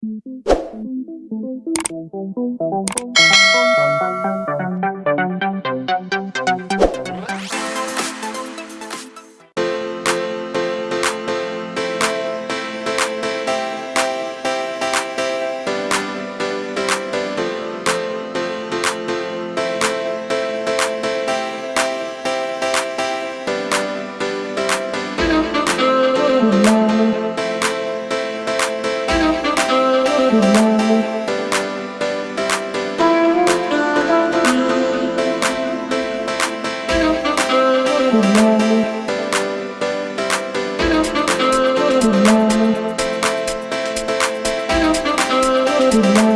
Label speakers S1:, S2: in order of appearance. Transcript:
S1: Thank you. Good know.